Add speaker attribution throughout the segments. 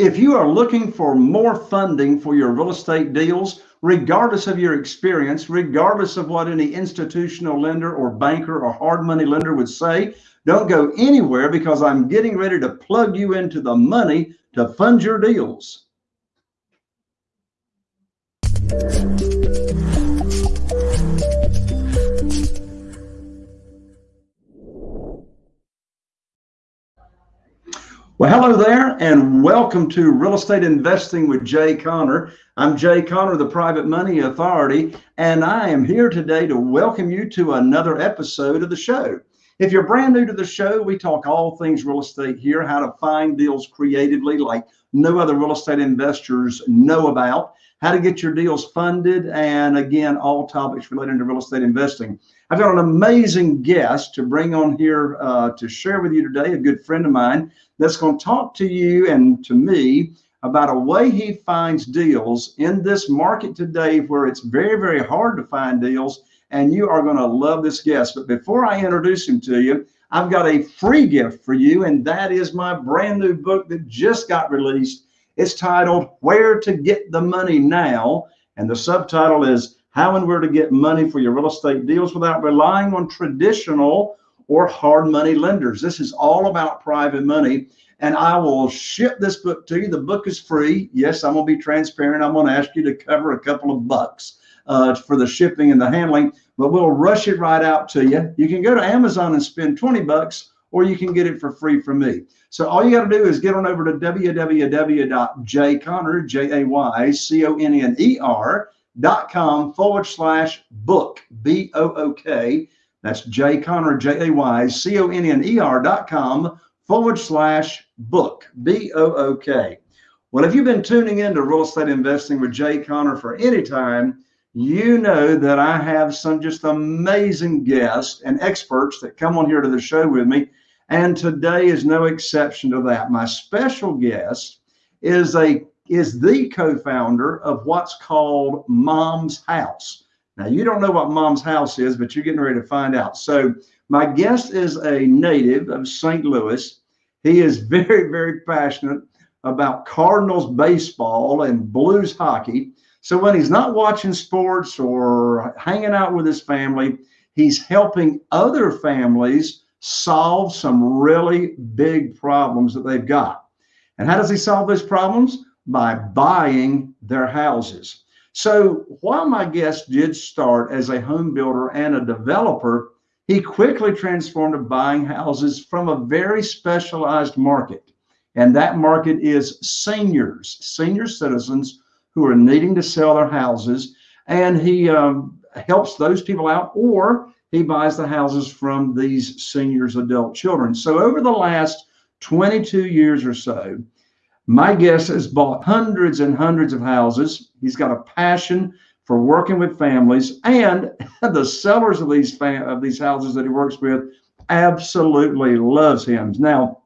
Speaker 1: If you are looking for more funding for your real estate deals, regardless of your experience, regardless of what any institutional lender or banker or hard money lender would say, don't go anywhere because I'm getting ready to plug you into the money to fund your deals. Well, hello there, and welcome to Real Estate Investing with Jay Conner. I'm Jay Conner, the Private Money Authority, and I am here today to welcome you to another episode of the show. If you're brand new to the show, we talk all things real estate here, how to find deals creatively like no other real estate investors know about, how to get your deals funded, and again, all topics related to real estate investing. I've got an amazing guest to bring on here uh, to share with you today, a good friend of mine that's going to talk to you and to me about a way he finds deals in this market today where it's very, very hard to find deals. And you are going to love this guest. But before I introduce him to you, I've got a free gift for you, and that is my brand new book that just got released. It's titled Where to Get the Money Now. And the subtitle is how and where to get money for your real estate deals without relying on traditional or hard money lenders. This is all about private money. And I will ship this book to you. The book is free. Yes, I'm going to be transparent. I'm going to ask you to cover a couple of bucks uh, for the shipping and the handling, but we'll rush it right out to you. You can go to Amazon and spend 20 bucks, or you can get it for free from me. So all you got to do is get on over to www.jayconner, J-A-Y-C-O-N-N-E-R, dot com forward slash book, B O O K. That's Jay Conner, J A Y C O N N E R dot com forward slash book, B O O K. Well, if you've been tuning into real estate investing with Jay Conner for any time, you know that I have some just amazing guests and experts that come on here to the show with me. And today is no exception to that. My special guest is a is the co-founder of what's called Mom's House. Now you don't know what Mom's House is, but you're getting ready to find out. So my guest is a native of St. Louis. He is very, very passionate about Cardinals baseball and Blues hockey. So when he's not watching sports or hanging out with his family, he's helping other families solve some really big problems that they've got. And how does he solve those problems? by buying their houses. So while my guest did start as a home builder and a developer, he quickly transformed to buying houses from a very specialized market. And that market is seniors, senior citizens who are needing to sell their houses. And he um, helps those people out, or he buys the houses from these seniors' adult children. So over the last 22 years or so, my guest has bought hundreds and hundreds of houses. He's got a passion for working with families, and the sellers of these of these houses that he works with absolutely loves him. Now,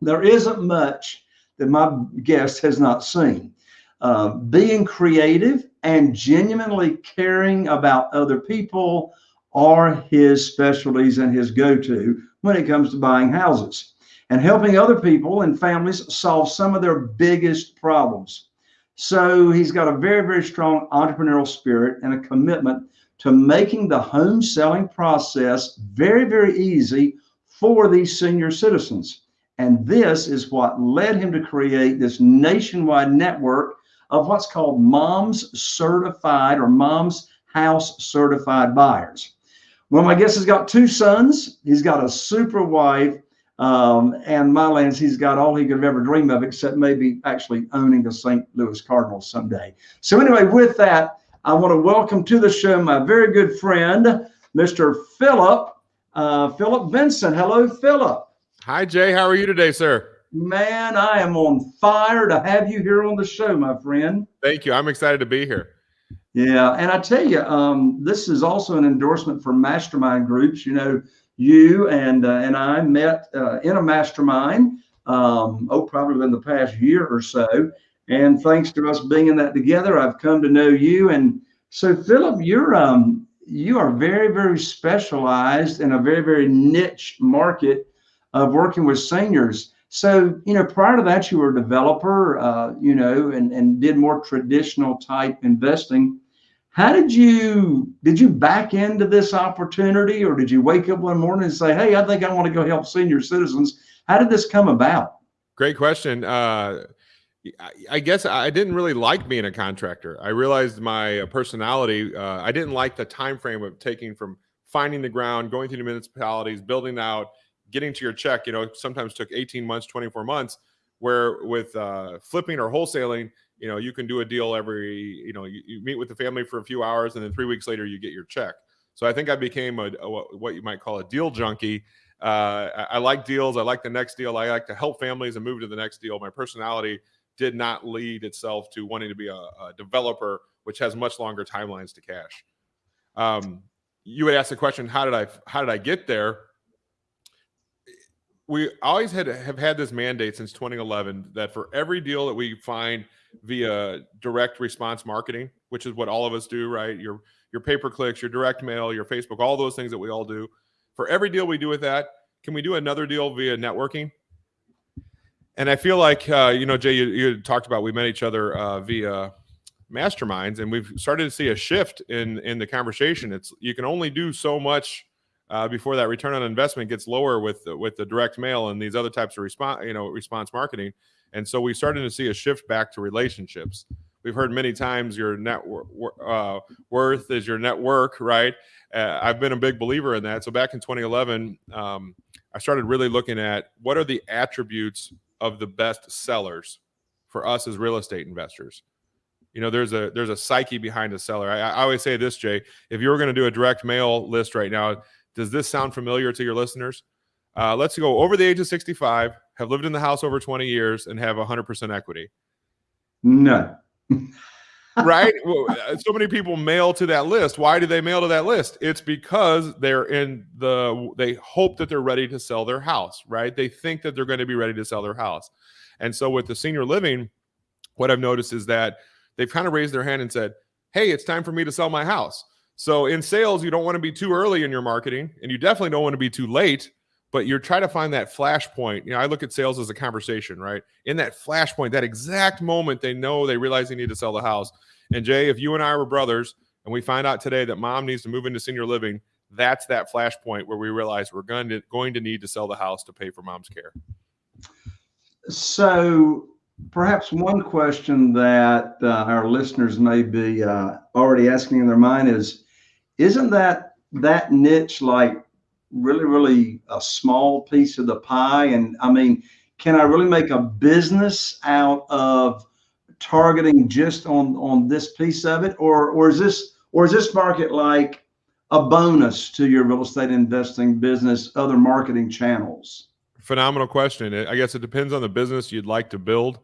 Speaker 1: there isn't much that my guest has not seen. Uh, being creative and genuinely caring about other people are his specialties and his go-to when it comes to buying houses and helping other people and families solve some of their biggest problems. So he's got a very, very strong entrepreneurial spirit and a commitment to making the home selling process very, very easy for these senior citizens. And this is what led him to create this nationwide network of what's called Mom's Certified or Mom's House Certified Buyers. Well, my guest has got two sons. He's got a super wife um, and Mylands, he's got all he could have ever dream of, except maybe actually owning the St. Louis Cardinals someday. So anyway, with that, I want to welcome to the show my very good friend, Mr. Philip, uh, Philip Vincent. Hello, Philip.
Speaker 2: Hi, Jay. How are you today, sir?
Speaker 1: Man, I am on fire to have you here on the show, my friend.
Speaker 2: Thank you. I'm excited to be here.
Speaker 1: Yeah, and I tell you, um, this is also an endorsement for mastermind groups. You know, you and uh, and I met uh, in a mastermind. Um, oh, probably in the past year or so. And thanks to us being in that together, I've come to know you. And so, Philip, you're um, you are very very specialized in a very very niche market of working with seniors. So, you know, prior to that, you were a developer, uh, you know, and, and did more traditional type investing. How did you did you back into this opportunity, or did you wake up one morning and say, "Hey, I think I want to go help senior citizens"? How did this come about?
Speaker 2: Great question. Uh, I guess I didn't really like being a contractor. I realized my personality. Uh, I didn't like the time frame of taking from finding the ground, going through the municipalities, building out, getting to your check. You know, sometimes took 18 months, 24 months. Where with uh, flipping or wholesaling, you know, you can do a deal every. You know, you, you, meet with the family for a few hours, and then three weeks later you get your check. So I think I became a, a what you might call a deal junkie. Uh, I, I like deals. I like the next deal. I like to help families and move to the next deal. My personality did not lead itself to wanting to be a, a developer, which has much longer timelines to cash. Um, you would ask the question, how did I how did I get there? We always had have had this mandate since 2011 that for every deal that we find via direct response marketing, which is what all of us do, right? Your your pay per clicks, your direct mail, your Facebook, all those things that we all do. For every deal we do with that, can we do another deal via networking? and I feel like uh, you know, Jay, you, you, talked about we met each other uh, via masterminds, and we've started to see a shift in in the conversation. It's you can only do so much uh, before that return on investment gets lower with with the direct mail and these other types of response, you know, response marketing. And so we started to see a shift back to relationships. We've heard many times your net uh, worth is your network, right? Uh, I've been a big believer in that. So back in 2011, um, I started really looking at what are the attributes of the best sellers for us as real estate investors. You know, there's a there's a psyche behind a seller. I, I always say this, Jay. If you were going to do a direct mail list right now, does this sound familiar to your listeners? Uh, let's go over the age of 65, have lived in the house over 20 years, and have 100% equity.
Speaker 1: No.
Speaker 2: right? Well, uh, so many people mail to that list. Why do they mail to that list? It's because they're in the they hope that they're ready to sell their house, right? They think that they're going to be ready to sell their house. And so with the senior living, what I've noticed is that they've kind of raised their hand and said, "Hey, it's time for me to sell my house." So in sales, you don't want to be too early in your marketing, and you definitely don't want to be too late but you're trying to find that flashpoint. You know, I look at sales as a conversation, right? In that flashpoint, that exact moment they know they realize they need to sell the house. And Jay, if you and I were brothers and we find out today that mom needs to move into senior living, that's that flashpoint where we realize we're going to going to need to sell the house to pay for mom's care.
Speaker 1: So perhaps one question that uh, our listeners may be uh, already asking in their mind is, isn't that that niche like really, really a small piece of the pie? And I mean, can I really make a business out of targeting just on on this piece of it, or or is this or is this market like a bonus to your real estate investing business, other marketing channels?
Speaker 2: Phenomenal question. I guess it depends on the business you'd like to build.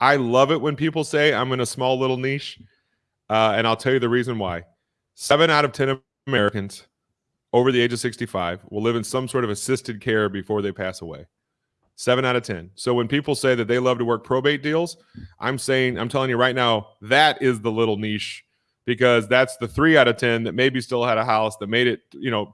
Speaker 2: I love it when people say I'm in a small little niche, uh, and I'll tell you the reason why. Seven out of ten Americans over the age of 65 will live in some sort of assisted care before they pass away. Seven out of 10. So when people say that they love to work probate deals, I'm saying, I'm telling you right now, that is the little niche because that's the three out of 10 that maybe still had a house that made it, you know,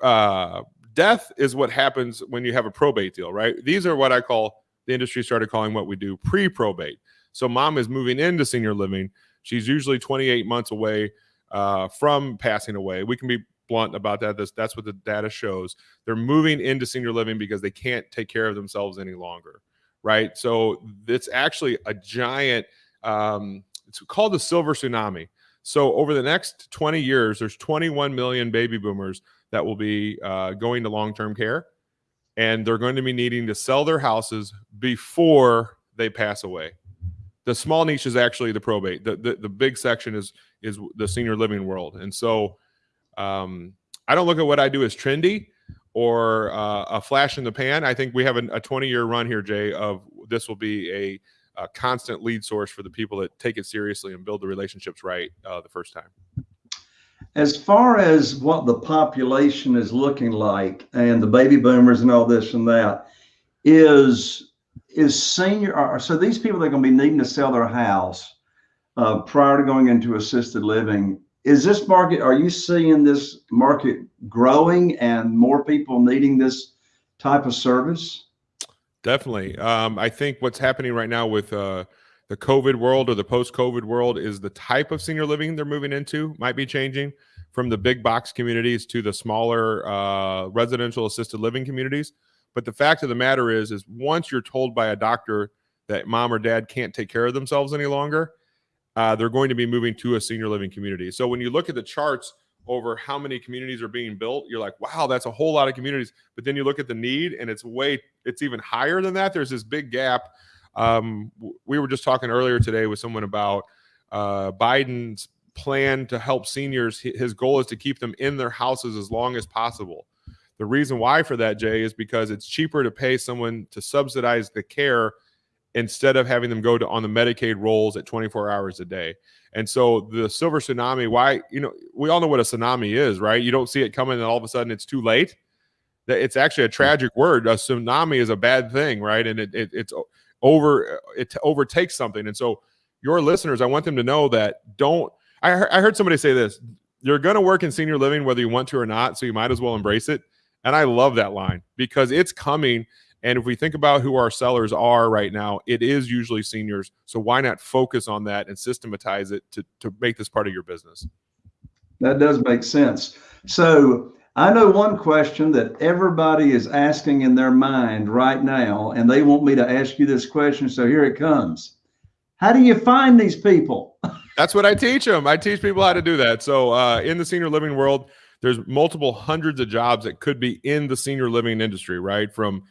Speaker 2: uh, death is what happens when you have a probate deal, right? These are what I call the industry started calling what we do pre probate. So mom is moving into senior living. She's usually 28 months away uh, from passing away. We can be blunt about that. That's, that's what the data shows. They're moving into senior living because they can't take care of themselves any longer, right? So it's actually a giant. Um, it's called the silver tsunami. So over the next 20 years, there's 21 million baby boomers that will be uh, going to long-term care, and they're going to be needing to sell their houses before they pass away. The small niche is actually the probate. The, the, the big section is is the senior living world, and so um, I don't look at what I do as trendy or uh, a flash in the pan. I think we have a 20 year run here, Jay, of this will be a, a, constant lead source for the people that take it seriously and build the relationships right uh, the first time.
Speaker 1: As far as what the population is looking like and the baby boomers and all this and that, is is senior so these people that are going to be needing to sell their house prior to going into assisted living is this market, are you seeing this market growing and more people needing this type of service?
Speaker 2: Definitely. Um, I think what's happening right now with uh, the COVID world or the post-COVID world is the type of senior living they're moving into might be changing from the big box communities to the smaller uh, residential assisted living communities. But the fact of the matter is, is once you're told by a doctor that mom or dad can't take care of themselves any longer, uh, they're going to be moving to a senior living community. So when you look at the charts over how many communities are being built, you're like, wow, that's a whole lot of communities. But then you look at the need, and it's way, it's even higher than that. There's this big gap. Um, we were just talking earlier today with someone about uh, Biden's plan to help seniors. His goal is to keep them in their houses as long as possible. The reason why for that, Jay, is because it's cheaper to pay someone to subsidize the care instead of having them go to on the Medicaid rolls at 24 hours a day. And so the silver tsunami, why, you know, we all know what a tsunami is, right? You don't see it coming and all of a sudden it's too late. That it's actually a tragic word. A tsunami is a bad thing, right? And it, it it's over, uh, it overtakes something. And so your listeners, I want them to know that don't, I, I heard somebody say this, you're going to work in senior living whether you want to or not. So you might as well embrace it. And I love that line because it's coming and if we think about who our sellers are right now, it is usually seniors. So why not focus on that and systematize it to, to make this part of your business?
Speaker 1: That does make sense. So I know one question that everybody is asking in their mind right now, and they want me to ask you this question. So here it comes. How do you find these people?
Speaker 2: That's what I teach them. I teach people how to do that. So uh, in the senior living world, there's multiple hundreds of jobs that could be in the senior living industry, right? From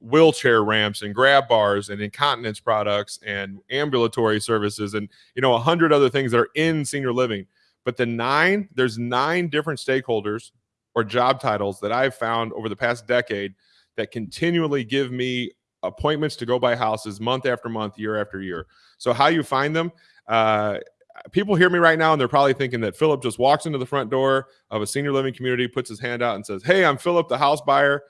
Speaker 2: wheelchair ramps and grab bars and incontinence products and ambulatory services and you know a hundred other things that are in senior living. But the nine there's nine different stakeholders or job titles that i've found over the past decade that continually give me appointments to go buy houses month after month year after year. So how you find them uh, people hear me right now and they're probably thinking that philip just walks into the front door of a senior living community puts his hand out and says hey i'm philip the house buyer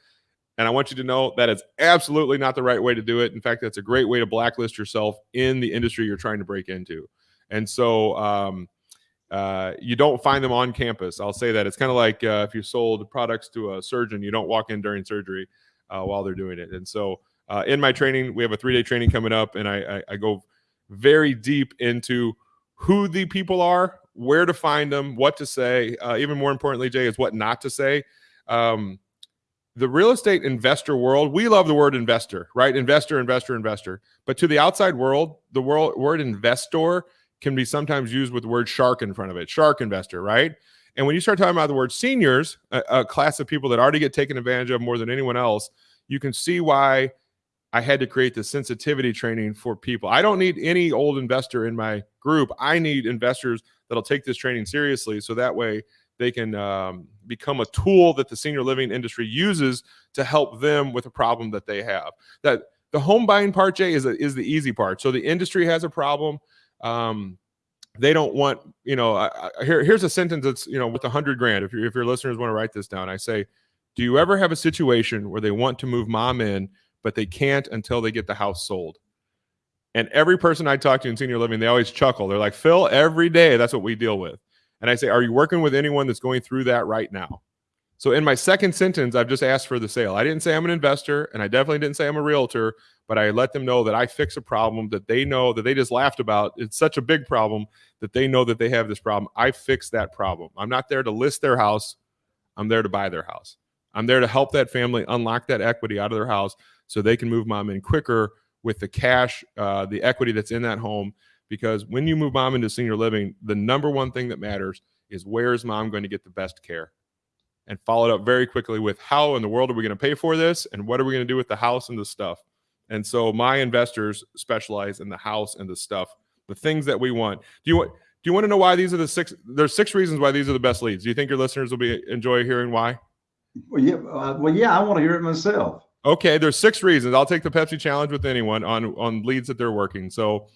Speaker 2: and I want you to know that is absolutely not the right way to do it. In fact, that's a great way to blacklist yourself in the industry you're trying to break into. And so um, uh, you don't find them on campus. I'll say that. It's kind of like uh, if you sold products to a surgeon, you don't walk in during surgery uh, while they're doing it. And so uh, in my training, we have a three day training coming up, and I, I, I go very deep into who the people are, where to find them, what to say. Uh, even more importantly, Jay, is what not to say. Um, the real estate investor world, we love the word investor, right? Investor, investor, investor. But to the outside world, the world, word investor can be sometimes used with the word shark in front of it, shark investor, right? And when you start talking about the word seniors, a, a class of people that already get taken advantage of more than anyone else, you can see why I had to create the sensitivity training for people. I don't need any old investor in my group. I need investors that'll take this training seriously. So that way they can um, become a tool that the senior living industry uses to help them with a problem that they have. That the home buying part, Jay, is a, is the easy part. So the industry has a problem. Um, they don't want, you know, I, I, here, here's a sentence that's, you know, with a hundred grand. If, you, if your listeners want to write this down, I say, do you ever have a situation where they want to move mom in, but they can't until they get the house sold? And every person I talk to in senior living, they always chuckle. They're like, Phil, every day, that's what we deal with. And I say, Are you working with anyone that's going through that right now? So in my second sentence, I've just asked for the sale. I didn't say I'm an investor, and I definitely didn't say I'm a realtor, but I let them know that I fix a problem that they know that they just laughed about. It's such a big problem that they know that they have this problem. I fix that problem. I'm not there to list their house, I'm there to buy their house. I'm there to help that family unlock that equity out of their house so they can move mom in quicker with the cash, uh, the equity that's in that home because when you move mom into senior living, the number one thing that matters is where is mom going to get the best care? And followed up very quickly with how in the world are we going to pay for this and what are we going to do with the house and the stuff? And so my investors specialize in the house and the stuff, the things that we want. Do you want do you want to know why these are the six there's six reasons why these are the best leads? Do you think your listeners will be enjoy hearing why?
Speaker 1: Well, yeah, uh, well, yeah, I want to hear it myself.
Speaker 2: Okay, there's six reasons. I'll take the Pepsi challenge with anyone on on leads that they're working. So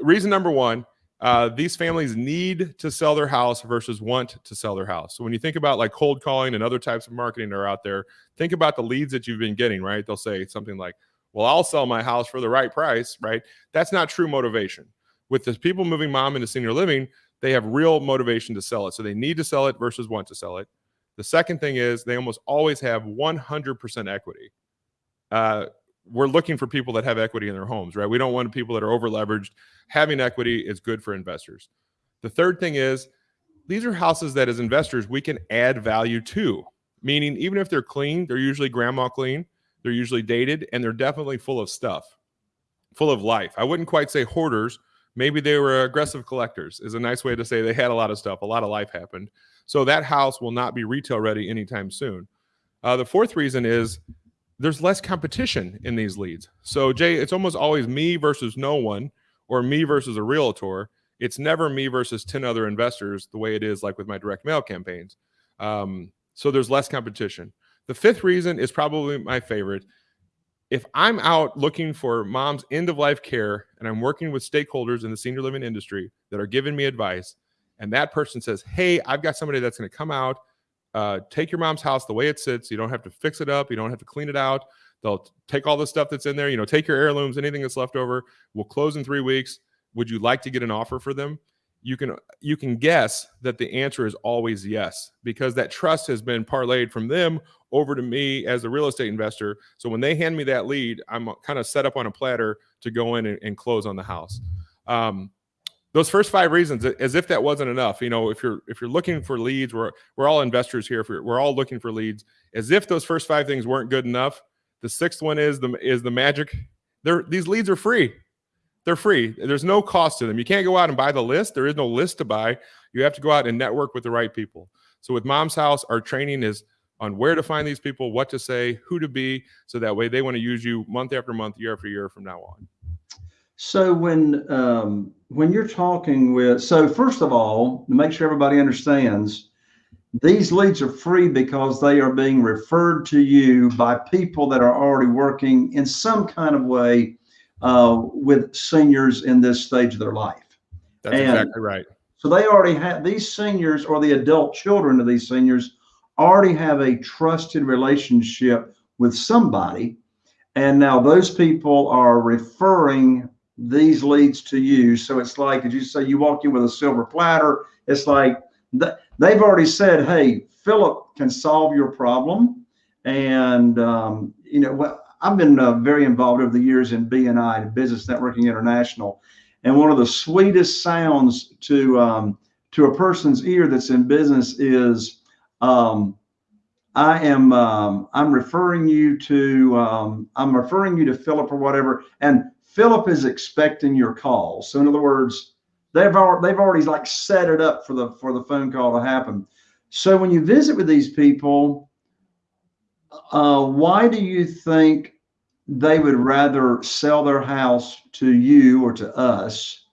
Speaker 2: reason number one uh, these families need to sell their house versus want to sell their house. So when you think about like cold calling and other types of marketing that are out there, think about the leads that you've been getting, right? They'll say something like, well, I'll sell my house for the right price, right? That's not true motivation. With the people moving mom into senior living, they have real motivation to sell it. So they need to sell it versus want to sell it. The second thing is they almost always have 100% equity. Uh, we're looking for people that have equity in their homes, right? We don't want people that are over leveraged. Having equity is good for investors. The third thing is these are houses that as investors we can add value to, meaning even if they're clean, they're usually grandma clean, they're usually dated, and they're definitely full of stuff, full of life. I wouldn't quite say hoarders. Maybe they were aggressive collectors, is a nice way to say they had a lot of stuff, a lot of life happened. So that house will not be retail ready anytime soon. Uh, the fourth reason is there's less competition in these leads. So Jay, it's almost always me versus no one or me versus a realtor. It's never me versus 10 other investors the way it is like with my direct mail campaigns. Um, so there's less competition. The fifth reason is probably my favorite. If I'm out looking for mom's end of life care and I'm working with stakeholders in the senior living industry that are giving me advice, and that person says, Hey, I've got somebody that's going to come out uh, take your mom's house the way it sits. You don't have to fix it up. You don't have to clean it out. They'll take all the stuff that's in there. You know, take your heirlooms, anything that's left over. We'll close in three weeks. Would you like to get an offer for them? You can you can guess that the answer is always yes because that trust has been parlayed from them over to me as a real estate investor. So when they hand me that lead, I'm kind of set up on a platter to go in and, and close on the house. Um, those first five reasons as if that wasn't enough you know if you're if you're looking for leads we're we're all investors here we're, we're all looking for leads as if those first five things weren't good enough the sixth one is the is the magic. They're these leads are free. They're free. There's no cost to them. You can't go out and buy the list. There is no list to buy. You have to go out and network with the right people. So with mom's house our training is on where to find these people what to say who to be so that way they want to use you month after month year after year from now on.
Speaker 1: So when um, when you're talking with, so first of all, to make sure everybody understands, these leads are free because they are being referred to you by people that are already working in some kind of way uh, with seniors in this stage of their life.
Speaker 2: That's and exactly right.
Speaker 1: So they already have these seniors or the adult children of these seniors already have a trusted relationship with somebody. And now those people are referring these leads to you. So it's like, as you say, you walk in with a silver platter. It's like th- they've already said, hey, Philip can solve your problem. And, um, you know, I've been uh, very involved over the years in BNI, Business Networking International. And one of the sweetest sounds to, um, to a person's ear that's in business is, um, I am um, I'm referring you to um, I'm referring you to Philip or whatever, and Philip is expecting your call. So in other words, they've already, they've already like set it up for the for the phone call to happen. So when you visit with these people, uh, why do you think they would rather sell their house to you or to us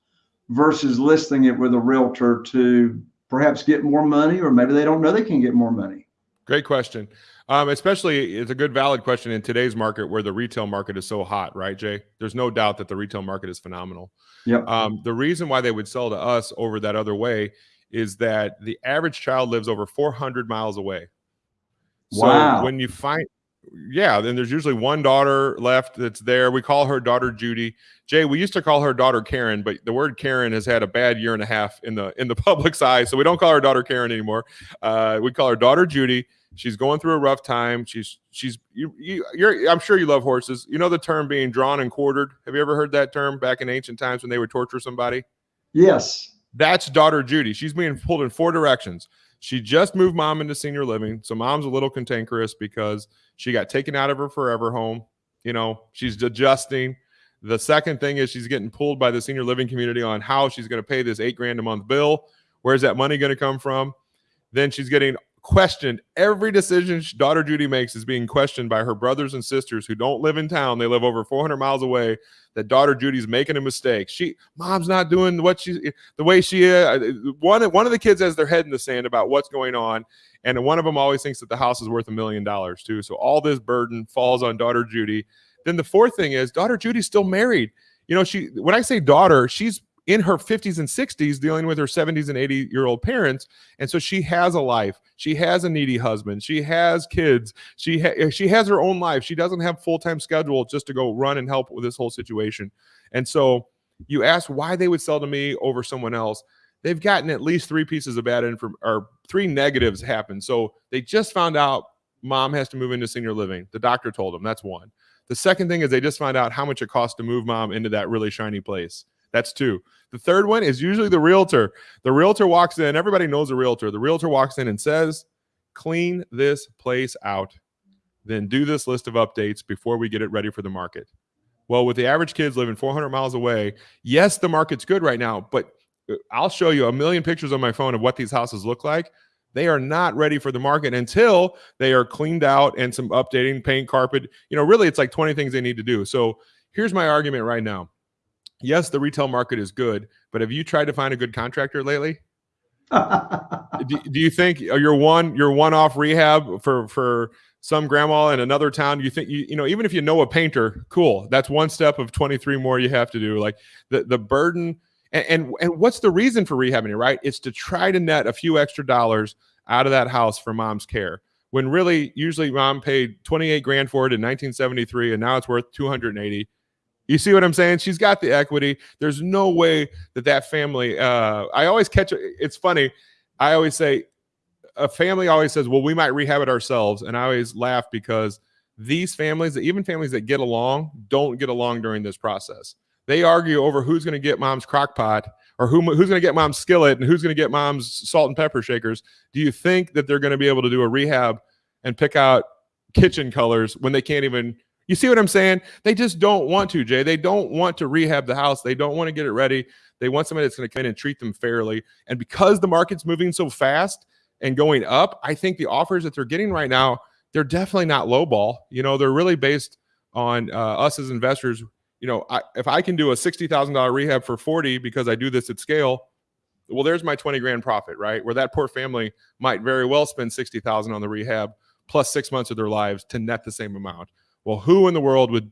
Speaker 1: versus listing it with a realtor to perhaps get more money, or maybe they don't know they can get more money?
Speaker 2: Great question. Um, especially, it's a good, valid question in today's market where the retail market is so hot, right, Jay? There's no doubt that the retail market is phenomenal.
Speaker 1: Yeah.
Speaker 2: Um, the reason why they would sell to us over that other way is that the average child lives over 400 miles away. So
Speaker 1: wow.
Speaker 2: when you find, yeah, then there's usually one daughter left that's there. We call her daughter Judy. Jay, we used to call her daughter Karen, but the word Karen has had a bad year and a half in the in the public's eye, so we don't call her daughter Karen anymore. Uh, we call her daughter Judy She's going through a rough time. She's she's you, you you're I'm sure you love horses. You know the term being drawn and quartered. Have you ever heard that term back in ancient times when they would torture somebody?
Speaker 1: Yes.
Speaker 2: That's daughter Judy. She's being pulled in four directions. She just moved mom into senior living. So mom's a little cantankerous because she got taken out of her forever home. You know, she's adjusting. The second thing is she's getting pulled by the senior living community on how she's going to pay this eight grand a month bill. Where's that money going to come from? Then she's getting questioned. Every decision daughter Judy makes is being questioned by her brothers and sisters who don't live in town. They live over 400 miles away. That daughter Judy's making a mistake. She, mom's not doing what she, the way she is. Uh, one, one of the kids has their head in the sand about what's going on. And one of them always thinks that the house is worth a million dollars too. So all this burden falls on daughter Judy. Then the fourth thing is daughter Judy's still married. You know, she, when I say daughter, she's in her 50s and 60s dealing with her 70s and 80 year old parents and so she has a life. She has a needy husband. She has kids. She ha- eh, she has her own life. She doesn't have full-time schedule just to go run and help with this whole situation. And so you ask why they would sell to me over someone else they've gotten at least three pieces of bad info or three negatives happen. So they just found out mom has to move into senior living. The doctor told them that's one. The second thing is they just find out how much it costs to move mom into that really shiny place. That's two. The third one is usually the realtor. The realtor walks in, everybody knows a realtor. The realtor walks in and says, clean this place out, then do this list of updates before we get it ready for the market. Well, with the average kids living 400 miles away, yes, the market's good right now, but uh, I'll show you a million pictures on my phone of what these houses look like. They are not ready for the market until they are cleaned out and some updating, paint, carpet. You know, really, it's like 20 things they need to do. So here's my argument right now. Yes, the retail market is good, but have you tried to find a good contractor lately? do, do, you think uh, your one your one off rehab for for some grandma in another town you think you, you know even if you know a painter cool that's one step of 23 more you have to do like the the burden and, and, and what's the reason for rehabbing it right it's to try to net a few extra dollars out of that house for mom's care when really usually mom paid 28 grand for it in 1973 and now it's worth 280 you see what i'm saying she's got the equity there's no way that that family uh i always catch it's funny i always say a family always says, well, we might rehab it ourselves. And I always laugh because these families, even families that get along, don't get along during this process. They argue over who's going to get mom's crock pot or who, who's going to get mom's skillet and who's going to get mom's salt and pepper shakers. Do you think that they're going to be able to do a rehab and pick out kitchen colors when they can't even you see what I'm saying? They just don't want to, Jay. They don't want to rehab the house. They don't want to get it ready. They want somebody that's going to come in and treat them fairly. And because the market's moving so fast, and going up, I think the offers that they're getting right now, they're definitely not low ball. You know, they're really based on uh, us as investors. You know, I, if I can do a sixty thousand dollar rehab for forty because I do this at scale, well, there's my twenty grand profit, right? Where that poor family might very well spend sixty thousand on the rehab plus six months of their lives to net the same amount. Well, who in the world would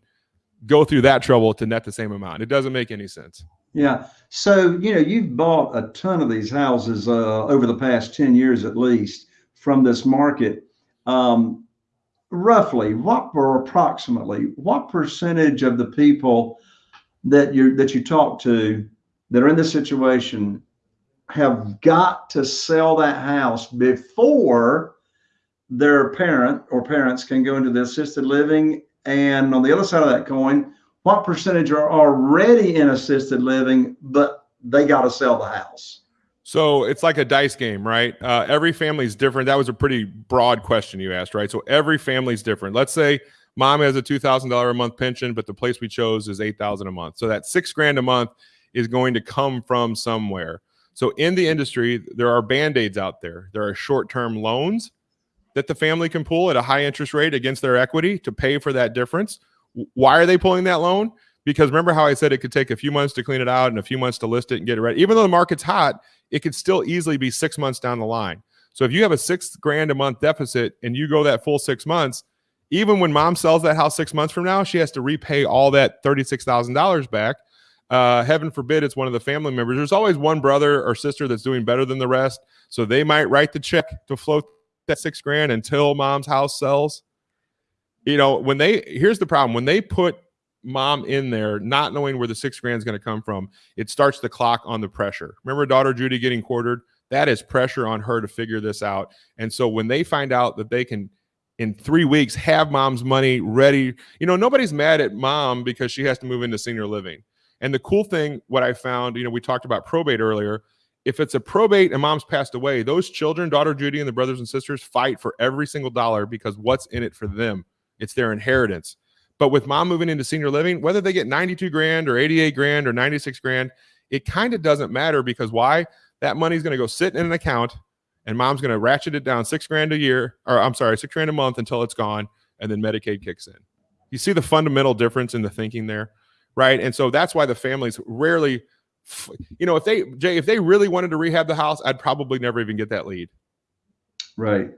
Speaker 2: go through that trouble to net the same amount? It doesn't make any sense.
Speaker 1: Yeah. So, you know, you've bought a ton of these houses uh, over the past 10 years at least from this market. Um, roughly, what or approximately, what percentage of the people that you that you talk to that are in this situation have got to sell that house before their parent or parents can go into the assisted living? And on the other side of that coin, what percentage are already in assisted living, but they got to sell the house?
Speaker 2: So it's like a dice game, right? Uh, every family is different. That was a pretty broad question you asked, right? So every family is different. Let's say mom has a two thousand dollar a month pension, but the place we chose is eight thousand a month. So that six grand a month is going to come from somewhere. So in the industry, there are band aids out there. There are short term loans that the family can pull at a high interest rate against their equity to pay for that difference. Why are they pulling that loan? Because remember how I said it could take a few months to clean it out and a few months to list it and get it ready. Even though the market's hot, it could still easily be six months down the line. So if you have a six grand a month deficit and you go that full six months, even when mom sells that house six months from now, she has to repay all that $36,000 back. Uh, heaven forbid it's one of the family members. There's always one brother or sister that's doing better than the rest. So they might write the check to float that six grand until mom's house sells you know, when they here's the problem when they put mom in there, not knowing where the six grand is going to come from, it starts the clock on the pressure. Remember daughter Judy getting quartered? That is pressure on her to figure this out. And so when they find out that they can in three weeks have mom's money ready, you know, nobody's mad at mom because she has to move into senior living. And the cool thing, what I found, you know, we talked about probate earlier. If it's a probate and mom's passed away, those children, daughter Judy and the brothers and sisters, fight for every single dollar because what's in it for them it's their inheritance. But with mom moving into senior living, whether they get 92 grand or 88 grand or 96 grand, it kind of doesn't matter because why? That money's going to go sit in an account and mom's going to ratchet it down six grand a year, or I'm sorry, six grand a month until it's gone. And then Medicaid kicks in. You see the fundamental difference in the thinking there, right? And so that's why the families rarely, you know, if they, Jay, if they really wanted to rehab the house, I'd probably never even get that lead.
Speaker 1: Right.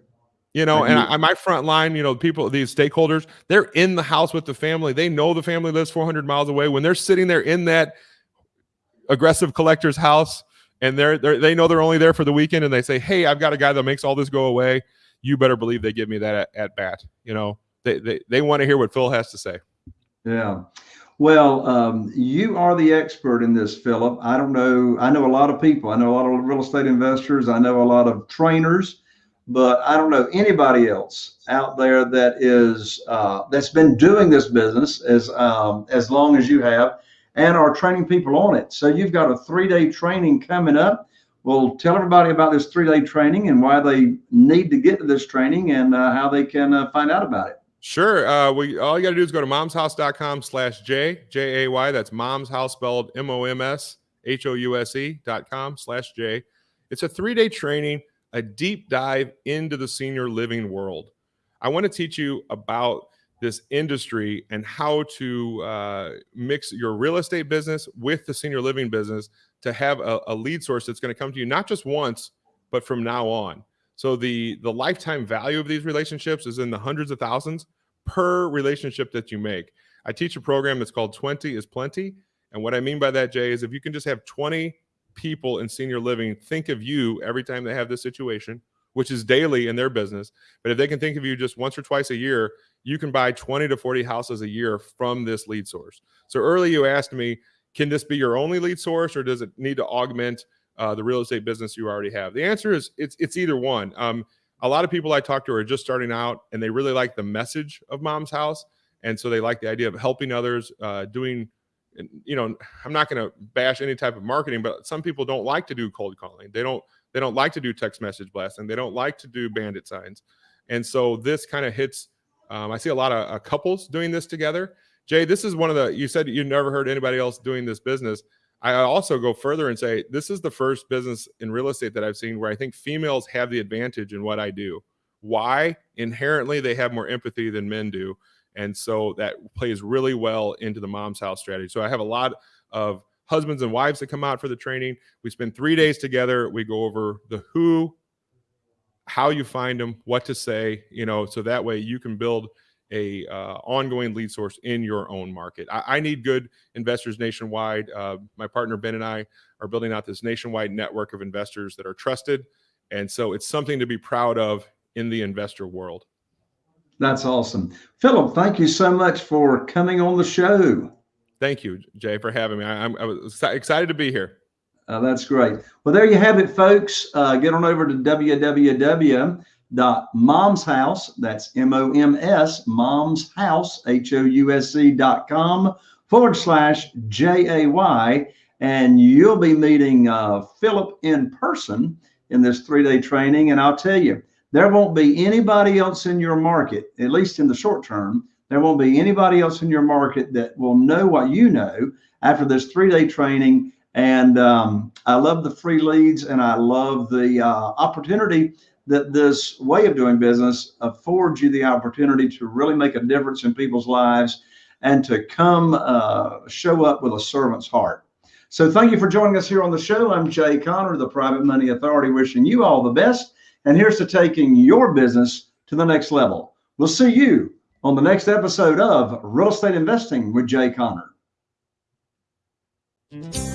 Speaker 2: You know, and I, my front line, you know, people, these stakeholders, they're in the house with the family. They know the family lives 400 miles away. When they're sitting there in that aggressive collector's house, and they're, they're they know they're only there for the weekend, and they say, "Hey, I've got a guy that makes all this go away." You better believe they give me that at, at bat. You know, they they they want to hear what Phil has to say.
Speaker 1: Yeah. Well, um, you are the expert in this, Philip. I don't know. I know a lot of people. I know a lot of real estate investors. I know a lot of trainers but I don't know anybody else out there that is uh, that's been doing this business as um, as long as you have, and are training people on it. So you've got a three day training coming up. Well, tell everybody about this three day training and why they need to get to this training and uh, how they can uh, find out about it.
Speaker 2: Sure. Uh, we all you got to do is go to momshouse.com slash J, J A Y. That's mom's house spelled M O M S H O U S E dot com slash J. It's a three day training, a deep dive into the senior living world. I want to teach you about this industry and how to uh, mix your real estate business with the senior living business to have a, a lead source that's going to come to you not just once, but from now on. So the the lifetime value of these relationships is in the hundreds of thousands per relationship that you make. I teach a program that's called 20 is plenty. And what I mean by that, Jay, is if you can just have 20 people in senior living think of you every time they have this situation, which is daily in their business. But if they can think of you just once or twice a year, you can buy 20 to 40 houses a year from this lead source. So early you asked me, can this be your only lead source or does it need to augment uh, the real estate business you already have? The answer is it's it's either one. Um, a lot of people I talk to are just starting out and they really like the message of Mom's House, and so they like the idea of helping others, uh, doing. You know, I'm not going to bash any type of marketing, but some people don't like to do cold calling. They don't. They don't like to do text message blasting. They don't like to do bandit signs, and so this kind of hits. Um, I see a lot of uh, couples doing this together. Jay, this is one of the. You said you never heard anybody else doing this business. I also go further and say this is the first business in real estate that I've seen where I think females have the advantage in what I do. Why? Inherently, they have more empathy than men do. And so that plays really well into the mom's house strategy. So I have a lot of husbands and wives that come out for the training. We spend three days together. We go over the who, how you find them, what to say, you know, so that way you can build a uh, ongoing lead source in your own market. I, I need good investors nationwide. Uh, my partner Ben and I are building out this nationwide network of investors that are trusted, and so it's something to be proud of in the investor world.
Speaker 1: That's awesome, Philip. Thank you so much for coming on the show.
Speaker 2: Thank you, Jay, for having me. I, am I was excited to be here.
Speaker 1: Uh, that's great. Well, there you have it, folks. Uh, get on over to www dot mom's house that's m-o-m-s mom's house h-o-u-s-e dot com forward slash j-a-y and you'll be meeting uh, philip in person in this three-day training. And i'll tell you there won't be anybody else in your market at least in the short term there won't be anybody else in your market that will know what you know after this three-day training. And um, i love the free leads and i love the uh, opportunity that this way of doing business affords you the opportunity to really make a difference in people's lives and to come uh, show up with a servant's heart. So thank you for joining us here on the show. I'm Jay Conner, the Private Money Authority, wishing you all the best. And here's to taking your business to the next level. We'll see you on the next episode of Real Estate Investing with Jay Conner. Thank you.